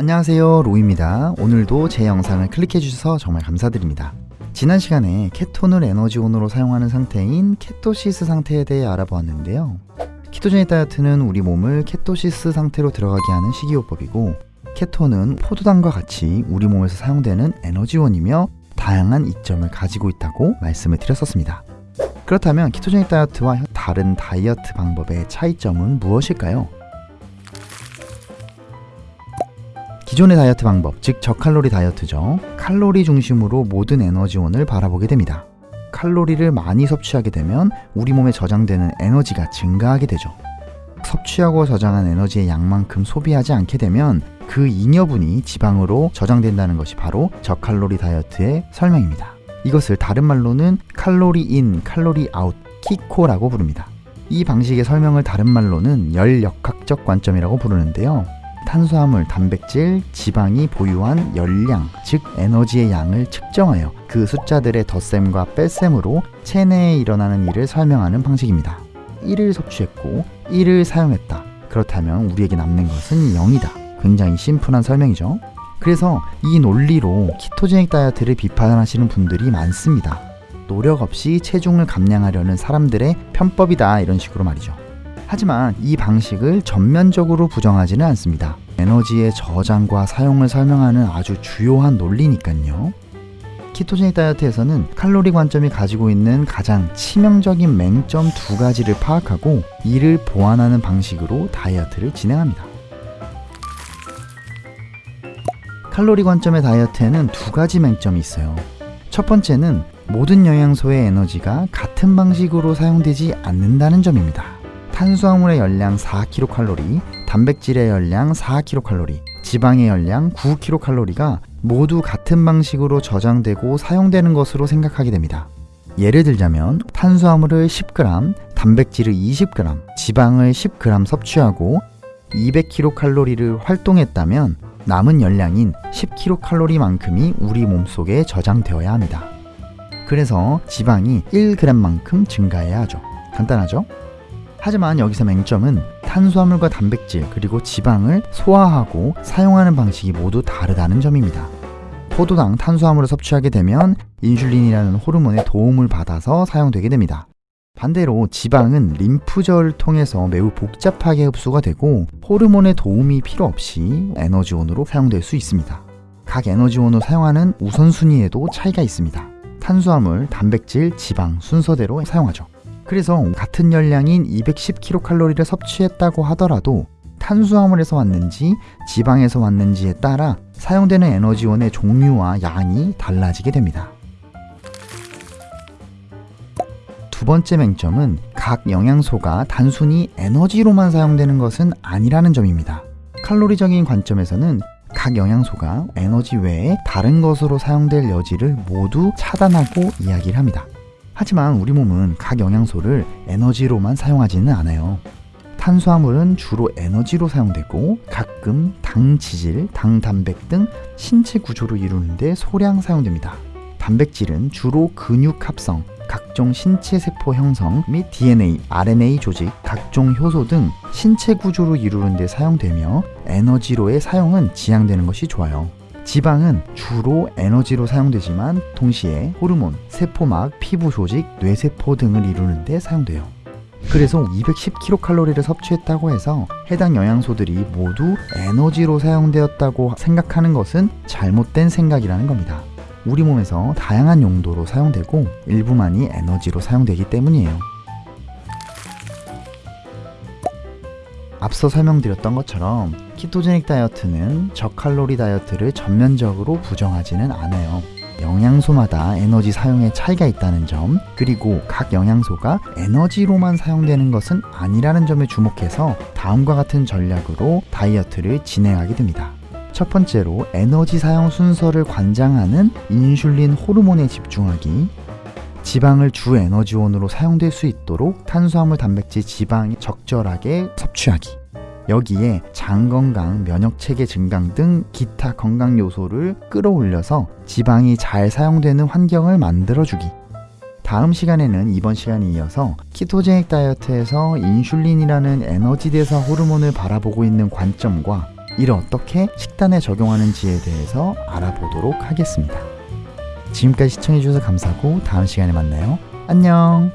안녕하세요 로이입니다. 오늘도 제 영상을 클릭해 주셔서 정말 감사드립니다. 지난 시간에 케톤을 에너지원으로 사용하는 상태인 ketosis 상태에 대해 알아보았는데요. ketogenic 다이어트는 우리 몸을 ketosis 상태로 들어가게 하는 식이요법이고 케톤은 포도당과 같이 우리 몸에서 사용되는 에너지원이며 다양한 이점을 가지고 있다고 말씀을 드렸었습니다. 그렇다면 ketogenic 다이어트와 다른 다이어트 방법의 차이점은 무엇일까요? 기존의 다이어트 방법, 즉 저칼로리 다이어트죠. 칼로리 중심으로 모든 에너지원을 바라보게 됩니다. 칼로리를 많이 섭취하게 되면 우리 몸에 저장되는 에너지가 증가하게 되죠. 섭취하고 저장한 에너지의 양만큼 소비하지 않게 되면 그 잉여분이 지방으로 저장된다는 것이 바로 저칼로리 다이어트의 설명입니다. 이것을 다른 말로는 칼로리 인, 칼로리 아웃, 키코라고 부릅니다. 이 방식의 설명을 다른 말로는 열역학적 관점이라고 부르는데요. 탄수화물, 단백질, 지방이 보유한 열량, 즉 에너지의 양을 측정하여 그 숫자들의 덧셈과 뺄셈으로 체내에 일어나는 일을 설명하는 방식입니다. 1을 섭취했고 1을 사용했다. 그렇다면 우리에게 남는 것은 0이다. 굉장히 심플한 설명이죠. 그래서 이 논리로 키토제닉 다이어트를 비판하시는 분들이 많습니다. 노력 없이 체중을 감량하려는 사람들의 편법이다 이런 식으로 말이죠. 하지만 이 방식을 전면적으로 부정하지는 않습니다. 에너지의 저장과 사용을 설명하는 아주 주요한 논리니까요. 키토제닉 다이어트에서는 칼로리 관점이 가지고 있는 가장 치명적인 맹점 두 가지를 파악하고 이를 보완하는 방식으로 다이어트를 진행합니다. 칼로리 관점의 다이어트에는 두 가지 맹점이 있어요. 첫 번째는 모든 영양소의 에너지가 같은 방식으로 사용되지 않는다는 점입니다. 탄수화물의 열량 4kcal, 단백질의 열량 4kcal, 지방의 열량 9kcal가 모두 같은 방식으로 저장되고 사용되는 것으로 생각하게 됩니다. 예를 들자면 탄수화물을 10g, 단백질을 20g, 지방을 10g 섭취하고 200kcal를 활동했다면 남은 열량인 10kcal만큼이 우리 몸속에 저장되어야 합니다. 그래서 지방이 1g만큼 증가해야 하죠. 간단하죠? 하지만 여기서 맹점은 탄수화물과 단백질 그리고 지방을 소화하고 사용하는 방식이 모두 다르다는 점입니다. 포도당 탄수화물을 섭취하게 되면 인슐린이라는 호르몬의 도움을 받아서 사용되게 됩니다. 반대로 지방은 림프절을 통해서 매우 복잡하게 흡수가 되고 호르몬의 도움이 필요 없이 에너지원으로 사용될 수 있습니다. 각 에너지원으로 사용하는 우선순위에도 차이가 있습니다. 탄수화물, 단백질, 지방 순서대로 사용하죠. 그래서 같은 열량인 210kcal를 섭취했다고 하더라도 탄수화물에서 왔는지 지방에서 왔는지에 따라 사용되는 에너지원의 종류와 양이 달라지게 됩니다. 두 번째 맹점은 각 영양소가 단순히 에너지로만 사용되는 것은 아니라는 점입니다. 칼로리적인 관점에서는 각 영양소가 에너지 외에 다른 것으로 사용될 여지를 모두 차단하고 이야기를 합니다. 하지만 우리 몸은 각 영양소를 에너지로만 사용하지는 않아요. 탄수화물은 주로 에너지로 사용되고 가끔 당 지질, 당 단백 등 신체 구조를 이루는데 소량 사용됩니다. 단백질은 주로 근육 합성, 각종 신체 세포 형성 및 DNA, RNA 조직, 각종 효소 등 신체 구조를 이루는 데 사용되며 에너지로의 사용은 지양되는 것이 좋아요. 지방은 주로 에너지로 사용되지만 동시에 호르몬, 세포막, 피부 조직, 뇌세포 등을 이루는 데 사용돼요. 그래서 210kcal를 섭취했다고 해서 해당 영양소들이 모두 에너지로 사용되었다고 생각하는 것은 잘못된 생각이라는 겁니다. 우리 몸에서 다양한 용도로 사용되고 일부만이 에너지로 사용되기 때문이에요. 앞서 설명드렸던 것처럼 키토제닉 다이어트는 저칼로리 다이어트를 전면적으로 부정하지는 않아요. 영양소마다 에너지 사용에 차이가 있다는 점, 그리고 각 영양소가 에너지로만 사용되는 것은 아니라는 점에 주목해서 다음과 같은 전략으로 다이어트를 진행하게 됩니다. 첫 번째로 에너지 사용 순서를 관장하는 인슐린 호르몬에 집중하기 지방을 주 에너지원으로 사용될 수 있도록 탄수화물, 단백질, 지방이 적절하게 섭취하기 여기에 장 건강, 면역 체계 증강 등 기타 건강 요소를 끌어올려서 지방이 잘 사용되는 환경을 만들어주기 다음 시간에는 이번 시간에 이어서 키토제닉 다이어트에서 인슐린이라는 에너지 대사 호르몬을 바라보고 있는 관점과 이를 어떻게 식단에 적용하는지에 대해서 알아보도록 하겠습니다. 지금까지 시청해주셔서 감사하고 다음 시간에 만나요. 안녕!